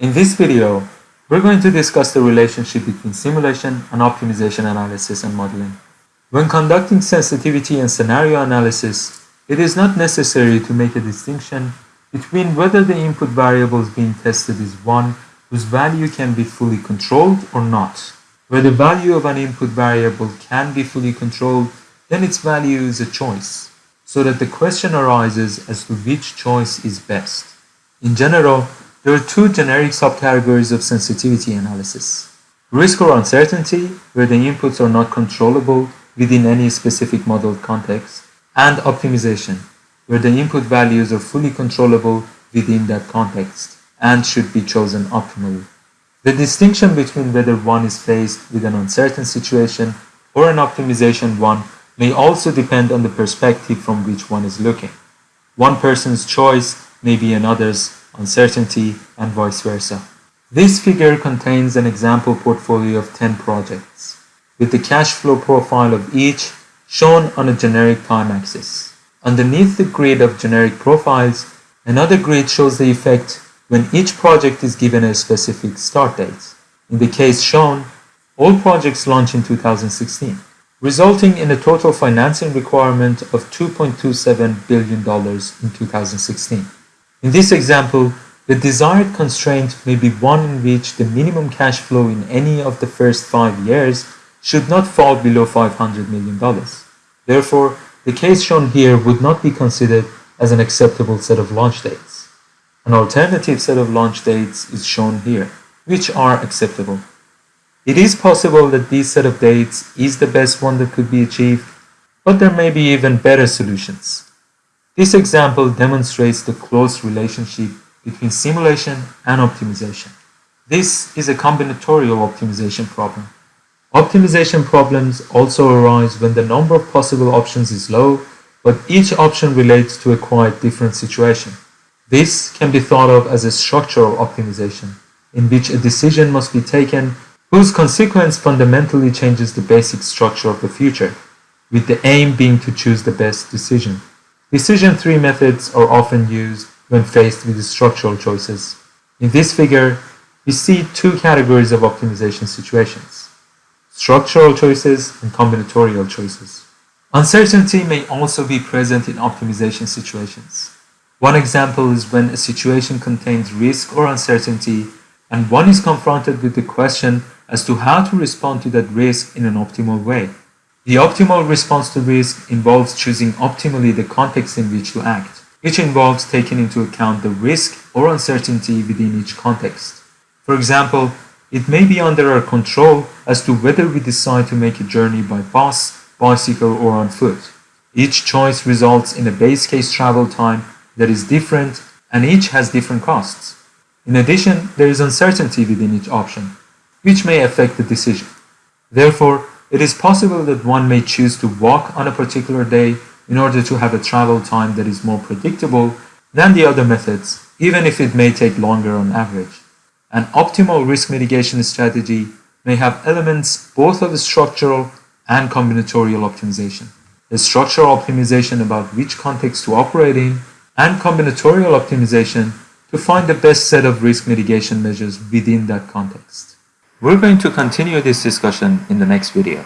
In this video, we're going to discuss the relationship between simulation and optimization analysis and modeling. When conducting sensitivity and scenario analysis, it is not necessary to make a distinction between whether the input variables being tested is one whose value can be fully controlled or not. Where the value of an input variable can be fully controlled, then its value is a choice, so that the question arises as to which choice is best. In general, there are two generic subcategories of sensitivity analysis. Risk or uncertainty, where the inputs are not controllable within any specific model context, and optimization, where the input values are fully controllable within that context and should be chosen optimally. The distinction between whether one is faced with an uncertain situation or an optimization one may also depend on the perspective from which one is looking. One person's choice may be another's uncertainty and vice versa. This figure contains an example portfolio of 10 projects, with the cash flow profile of each shown on a generic time axis. Underneath the grid of generic profiles, another grid shows the effect when each project is given a specific start date. In the case shown, all projects launch in 2016, resulting in a total financing requirement of $2.27 billion in 2016. In this example, the desired constraint may be one in which the minimum cash flow in any of the first five years should not fall below $500 million. Therefore, the case shown here would not be considered as an acceptable set of launch dates. An alternative set of launch dates is shown here, which are acceptable. It is possible that this set of dates is the best one that could be achieved, but there may be even better solutions. This example demonstrates the close relationship between simulation and optimization. This is a combinatorial optimization problem. Optimization problems also arise when the number of possible options is low, but each option relates to a quite different situation. This can be thought of as a structural optimization, in which a decision must be taken whose consequence fundamentally changes the basic structure of the future, with the aim being to choose the best decision. Decision tree methods are often used when faced with structural choices. In this figure, we see two categories of optimization situations structural choices, and combinatorial choices. Uncertainty may also be present in optimization situations. One example is when a situation contains risk or uncertainty and one is confronted with the question as to how to respond to that risk in an optimal way. The optimal response to risk involves choosing optimally the context in which to act, which involves taking into account the risk or uncertainty within each context. For example, it may be under our control as to whether we decide to make a journey by bus, bicycle or on foot. Each choice results in a base case travel time that is different and each has different costs. In addition, there is uncertainty within each option, which may affect the decision. Therefore, it is possible that one may choose to walk on a particular day in order to have a travel time that is more predictable than the other methods, even if it may take longer on average. An optimal risk mitigation strategy may have elements both of structural and combinatorial optimization. The structural optimization about which context to operate in and combinatorial optimization to find the best set of risk mitigation measures within that context. We're going to continue this discussion in the next video.